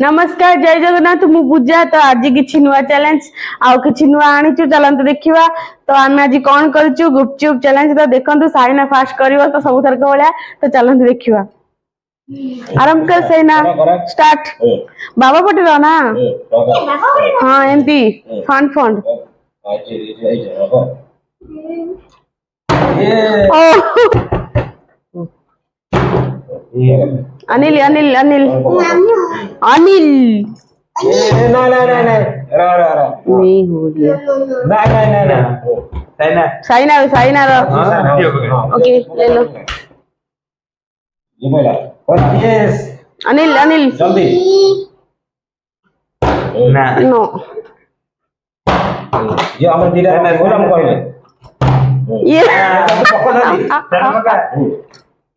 नमस्कार जय जगन्नाथ मु पूजा तो आज किसी नुआ चैलेंज आज नुआ आनी चु चल तो देखा तो आम आज कौन करुपचुप चैलेंज तो देखो सैना फास्ट कर तो सब थरक भाया तो चल देखा आरंभ कर सैना स्टार्ट बाबा पटे ना हाँ एमती फंड फंड ये yeah. Anil, Anil, Anil. Anil. No, no, no, no. No, no, no, okay. ok, yes. Anil, Anil. Sí. No.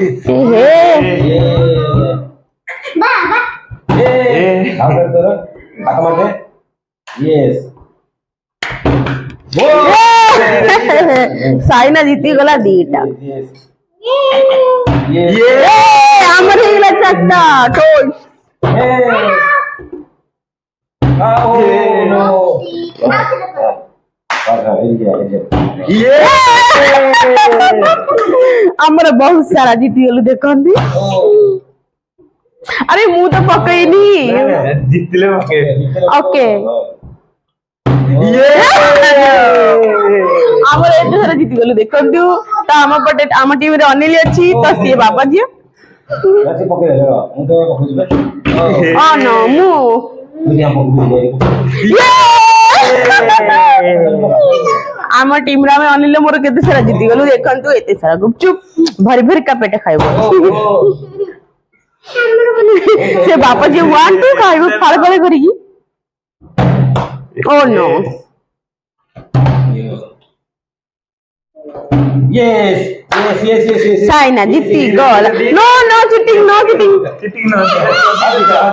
হে বাবা এ আবার ধরো সাইনা জিতি গলা দিটা আমার এগুলা চারটা টোল Oh, no. ଆମର ବହୁତ ସାରା ଜିତିଗଲୁ ଦେଖନ୍ତି ଆରେ ମୁଁ ତ ପକେଇନି ଓକେ ଆମର ଏତେ ସାରା ଜିତିଗଲୁ ଦେଖନ୍ତୁ ତ ଆମ ପଟେ ଆମ ଟିମରେ ଅନିଲ ଅଛି ତ ସିଏ ବାପା ଝିଅ ହଁ ମୁଁ ଆମ ଟିମରେ ଆମେ ଅନିଲ ମୋର କେତେ ସାରା ଜିତିଗଲୁ ଦେଖନ୍ତୁ ଏତେ ସାରା ଗୁପଚୁପ ଭରି ଭରିକା ପେଟ ଖାଇବ ସେ ବାପା ଯିଏ ୱାନ୍ ଟୁ ଖାଇବ ଫାଳ ଫାଳ କରିକି ଓ no Yes, yes, yes, yes, yes. Saina, Jitti, goal. No, no, cheating, no cheating. Cheating, no.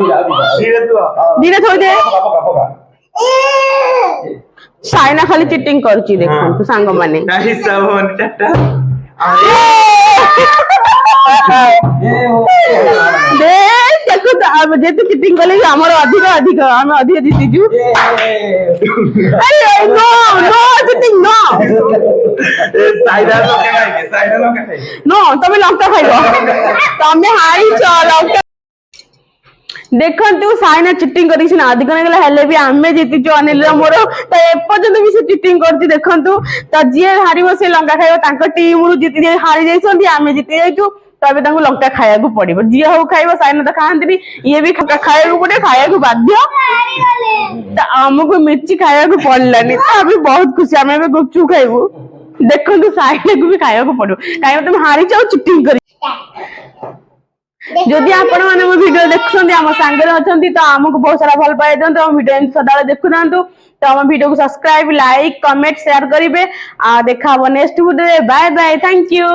Dheera thode. Dheera thode. সাইনা খালি चिटिंग करची देखो तू सांग माने नाही सावन टाटा দে চিটিং কলে আমার অধিক অধিক আমি তুমি লঙ্কা খাইব তুমি হারিছ লঙ্কা ଦେଖନ୍ତୁ ସାଇନା ଚିଟିଂ କରିକି ସିନା ଅଧିକ ନେଇଗଲା ହେଲେ ବି ଆମେ ଜିତିଛୁ ଅନିଲର ମୋର ତ ଏପର୍ଯ୍ୟନ୍ତ ବି ସେ ଚିଟିଂ କରୁଛି ଦେଖନ୍ତୁ ତ ଯିଏ ହାରିବ ସେ ଲଙ୍କା ଖାଇବ ତାଙ୍କ ଟିମରୁ ଜିତି ହାରି ଯାଇଛନ୍ତି ଆମେ ଜିତି ଯାଇଛୁ ତ ଏବେ ତାଙ୍କୁ ଲଙ୍କା ଖାଇବାକୁ ପଡିବ ଯିଏ ହଉ ଖାଇବ ସାଇନା ତ ଖାଆନ୍ତିନି ଇଏ ବି ଖାଇବାକୁ ପଡିବ ଖାଇବାକୁ ବାଧ୍ୟ ତ ଆମକୁ ମିର୍ଚି ଖାଇବାକୁ ପଡିଲାନି ତ ଆମେ ବହୁତ ଖୁସି ଆମେ ଏବେ ଗୁପଚୁପ ଖାଇବୁ ଦେଖନ୍ତୁ ସାଇନାକୁ ବି ଖାଇବାକୁ ପଡିବ କାହିଁକି ତମେ ହାରିଛ ଆଉ ଚିଟିଂ କରି যদি আপনার মো ভিডিও দেখুছেন আমার সাংরে অনেক তো আমি বহু সারা ভাল পাই দিও আমার ভিডিও এমনি সদাবে দেখু না তো আমার video subscribe like comment share করবে দেখা হব next video bye bye thank you